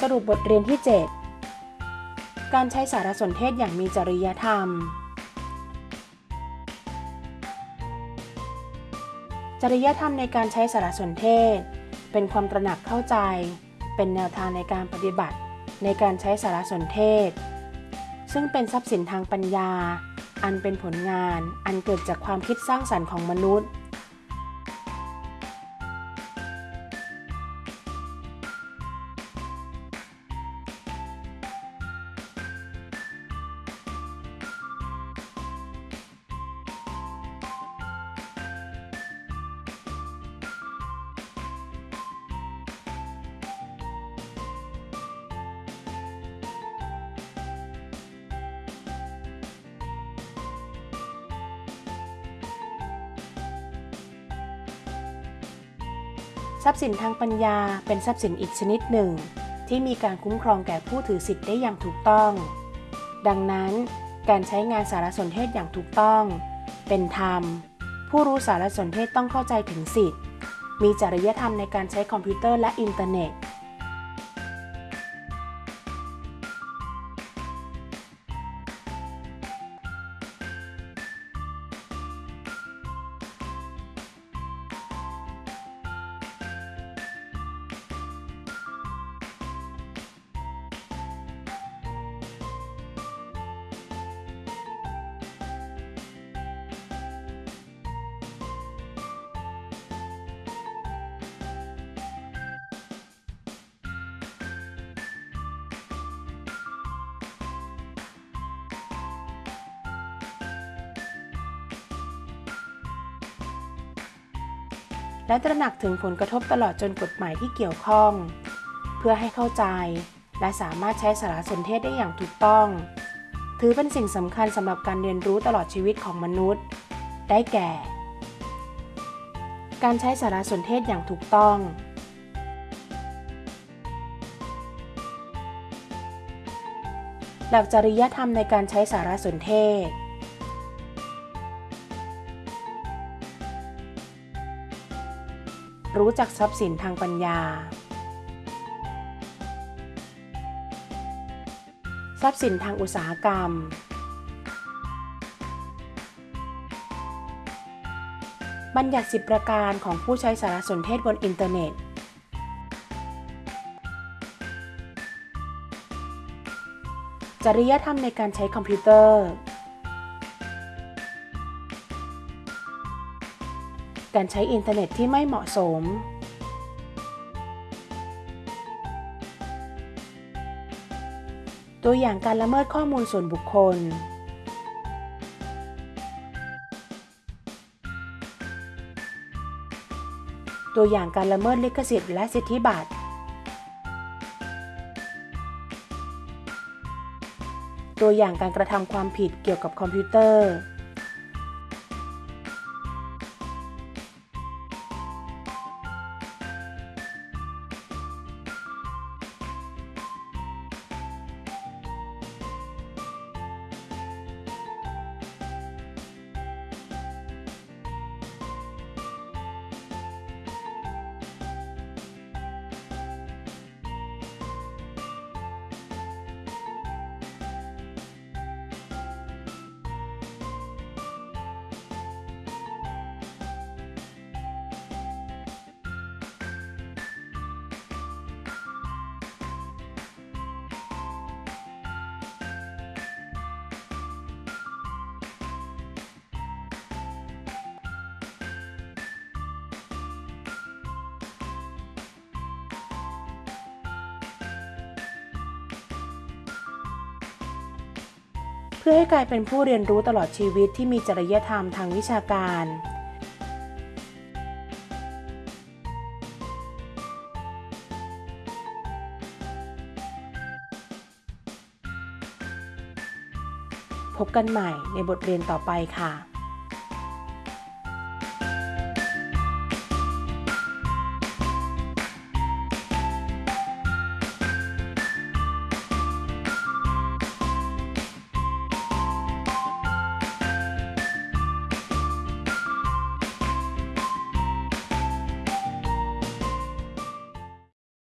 สรุปบทเรียนที่ 7 การใช้สารสนเทศอย่างมีจริยธรรม จริยธรรมในการใช้สารสนเทศ เป็นความตระหนักเข้าใจ เป็นแนวทางในการปฏิบัติ ในการใช้สารสนเทศ ซึ่งเป็นทรัพย์สินทางปัญญา อันเป็นผลงาน อันเกิดจากความคิดสร้างสรรค์ของมนุษย์ ทรัพย์สินทางปัญญาเป็นทรัพย์สินอีกชนิดหนึ่ง ที่มีการคุ้มครองแก่ผู้ถือสิทธิ์ได้อย่างถูกต้อง ดังนั้น การใช้งานสารสนเทศอย่างถูกต้อง เป็นธรรม ผู้รู้สารสนเทศต้องเข้าใจถึงสิทธิ์ มีจริยธรรมในการใช้คอมพิวเตอร์และอินเทอร์เน็ต และตระหนักถึงผลกระทบตลอดจนกฎหมายที่เกี่ยวข้อง เพื่อให้เข้าใจ และสามารถใช้สารสนเทศได้อย่างถูกต้อง ถือเป็นสิ่งสำคัญสำหรับการเรียนรู้ตลอดชีวิตของมนุษย์ ได้แก่ การใช้สารสนเทศอย่างถูกต้องหลักจริยธรรมในการใช้สารสนเทศ รู้จักทรัพย์สินทางปัญญา ทรัพย์สินทางอุตสาหกรรม บัญญัติสิบประการของผู้ใช้สารสนเทศบนอินเทอร์เน็ต จริยธรรมในการใช้คอมพิวเตอร์ การใช้อินเทอร์เน็ตที่ไม่เหมาะสม ตัวอย่างการละเมิดข้อมูลส่วนบุคคล ตัวอย่างการละเมิดลิขสิทธิ์และสิทธิบัตร ตัวอย่างการกระทำความผิดเกี่ยวกับคอมพิวเตอร์ เพื่อให้กลายเป็นผู้เรียนรู้ตลอดชีวิตที่มีจริยธรรมทางวิชาการ พบกันใหม่ในบทเรียนต่อไปค่ะ